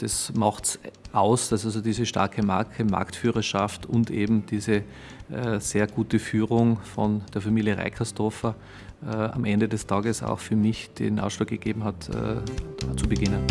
das macht es aus, dass also diese starke Marke, Marktführerschaft und eben diese äh, sehr gute Führung von der Familie Reikersdorfer äh, am Ende des Tages auch für mich den Ausschlag gegeben hat, äh, zu beginnen.